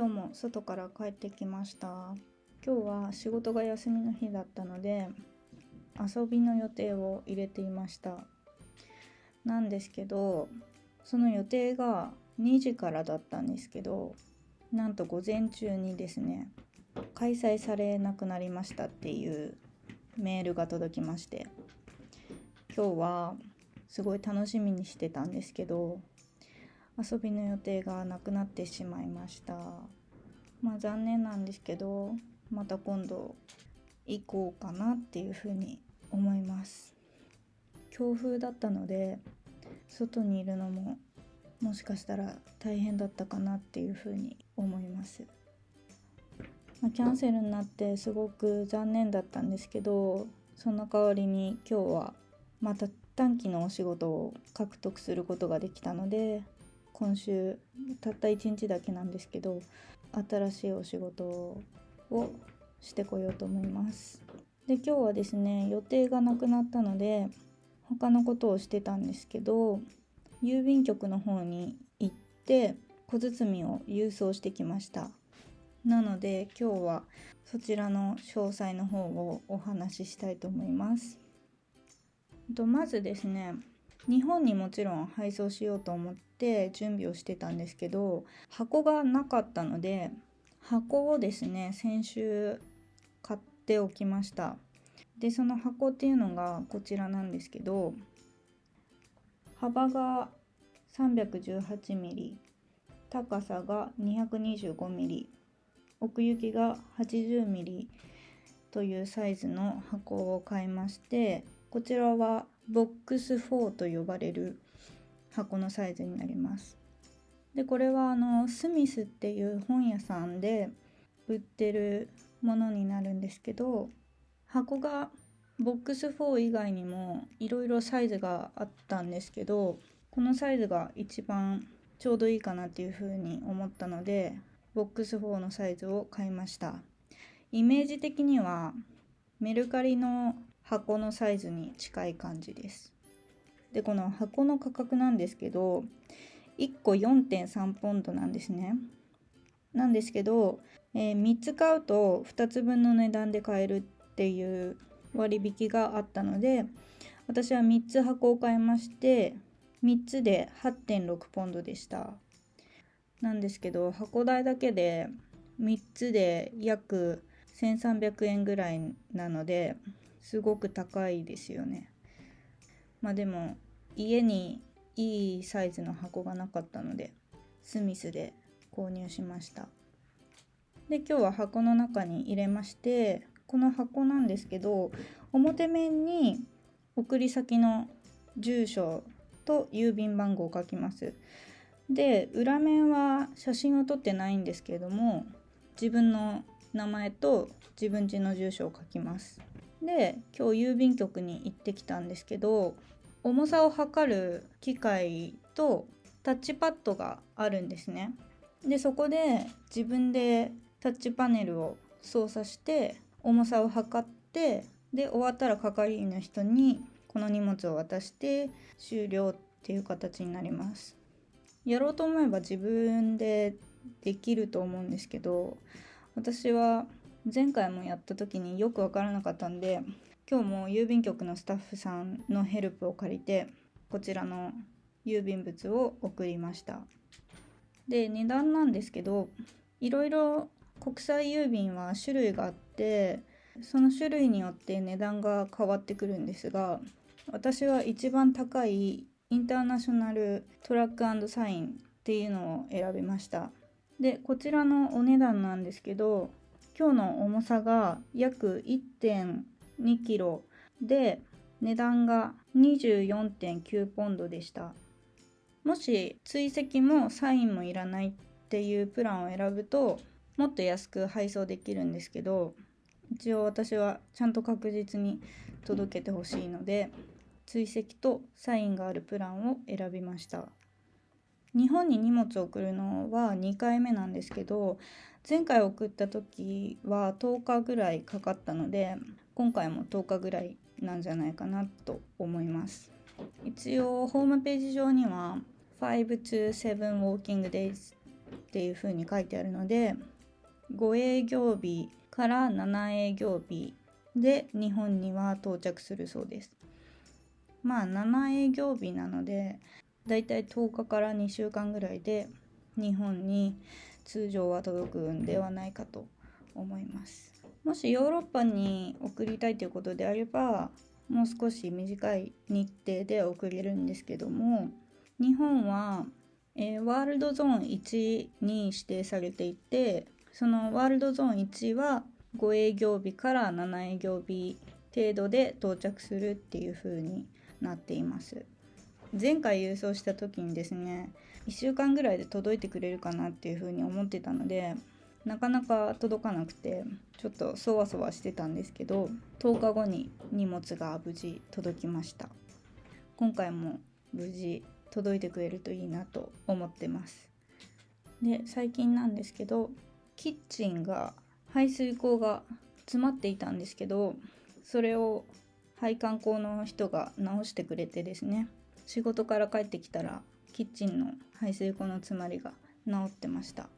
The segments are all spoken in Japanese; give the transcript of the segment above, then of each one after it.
今日も外から帰ってきました。今日は仕事が休みの日だったので遊びの予定を入れていました。なんですけどその予定が2時からだったんですけどなんと午前中にですね開催されなくなりましたっていうメールが届きまして今日はすごい楽しみにしてたんですけど遊びの予定がなくなってしまいました。まあ残念なんですけどまた今度行こうかなっていうふうに思います。強風だったので外にいるのももしかしたら大変だったかなっていうふうに思います、ま、キャンセルになってすごく残念だったんですけどその代わりに今日はまた短期のお仕事を獲得することができたので今週たった1日だけなんですけど新しいお仕事をしてこようと思います。で今日はですね予定がなくなったので他のことをしてたんですけど郵便局の方に行って小包を郵送してきました。なので今日はそちらの詳細の方をお話ししたいと思います。とまずですね日本にもちろん配送しようと思って準備をしてたんですけど箱がなかったので箱をですね先週買っておきました。でその箱っていうのがこちらなんですけど幅が 318mm 高さが 225mm 奥行きが 80mm というサイズの箱を買いましてこちらはボックス4と呼ばれる箱のサイズになります。でこれはあのスミスっていう本屋さんで売ってるものになるんですけど箱がボックス4以外にもいろいろサイズがあったんですけどこのサイズが一番ちょうどいいかなっていうふうに思ったのでボックス4のサイズを買いました。イメージ的にはメルカリの箱のサイズに近い感じです。でこの箱の価格なんですけど1個4.3ポンドなんですね。なんですけど、えー、3つ買うと2つ分の値段で買えるっていう割引があったので私は3つ箱を買いまして3つで8.6ポンドでした。なんですけど箱代だけで3つで約1300円ぐらいなのですごく高いですよね。まあでも家にいいサイズの箱がなかったのでスミスで購入しました。で今日は箱の中に入れましてこの箱なんですけど表面に送り先の住所と郵便番号を書きます。で裏面は写真を撮ってないんですけれども自分の名前と自分家の住所を書きます。で今日郵便局に行ってきたんですけど重さを測る機械とタッチパッドがあるんですね。でそこで自分でタッチパネルを操作して重さを測ってで終わったら係員の人にこの荷物を渡して終了っていう形になります。やろうと思えば自分でできると思うんですけど私は前回もやった時によく分からなかったんで今日も郵便局のスタッフさんのヘルプを借りてこちらの郵便物を送りました。で値段なんですけどいろいろ国際郵便は種類があってその種類によって値段が変わってくるんですが私は一番高いインターナショナルトラックサインっていうのを選びました。でこちらのお値段なんですけど今日の重さが約 1.2kg で値段が24.9ポンドでした。もし追跡もサインもいらないっていうプランを選ぶともっと安く配送できるんですけど一応私はちゃんと確実に届けてほしいので追跡とサインがあるプランを選びました。日本に荷物を送るのは2回目なんですけど前回送った時は10日ぐらいかかったので今回も10日ぐらいなんじゃないかなと思います。一応ホームページ上には5 to 7 walking days っていう風に書いてあるので5営業日から7営業日で日本には到着するそうです。まあ7営業日なのでだいたい10日から2週間ぐらいで日本に通常は届くんではないかと思います。もしヨーロッパに送りたいということであればもう少し短い日程で送れるんですけども日本は、えー、ワールドゾーン1に指定されていてそのワールドゾーン1は5営業日から7営業日程度で到着するっていう風になっています。前回郵送した時にですね1週間ぐらいで届いてくれるかなっていう風に思ってたのでなかなか届かなくてちょっとそわそわしてたんですけど10日後に荷物が無事届きました。今回も無事届いてくれるといいなと思ってます。で最近なんですけどキッチンが排水口が詰まっていたんですけどそれを配管工の人が直してくれてですね仕事から帰ってきたらキッチンの排水口の詰まりが治ってました。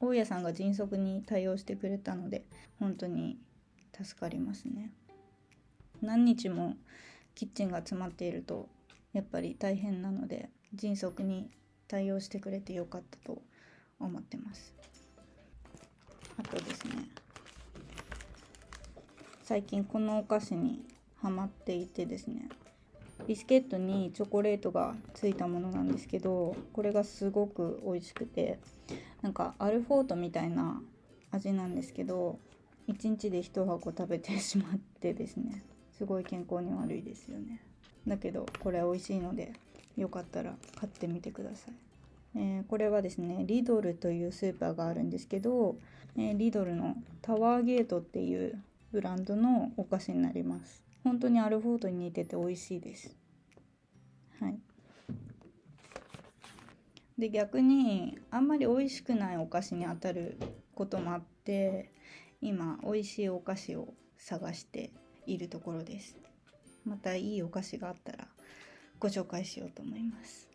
大家さんが迅速に対応してくれたので本当に助かりますね。何日もキッチンが詰まっているとやっぱり大変なので迅速に対応してくれてよかったと思ってます。あとですね最近このお菓子にハマっていてですねビスケットにチョコレートがついたものなんですけどこれがすごく美味しくてなんかアルフォートみたいな味なんですけど1日で1箱食べてしまってですねすごい健康に悪いですよね。だけどこれ美味しいのでよかったら買ってみてください、えー、これはですねリドルというスーパーがあるんですけど、えー、リドルのタワーゲートっていうブランドのお菓子になります。本当にアルフォートに似てて美味しいです。はい。で逆にあんまり美味しくないお菓子に当たることもあって今美味しいお菓子を探しているところです。またいいお菓子があったらご紹介しようと思います。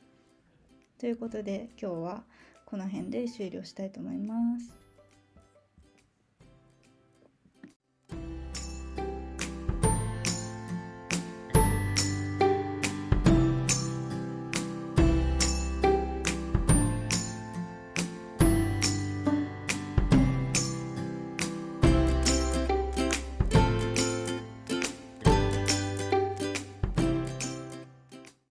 ということで今日はこの辺で終了したいと思います。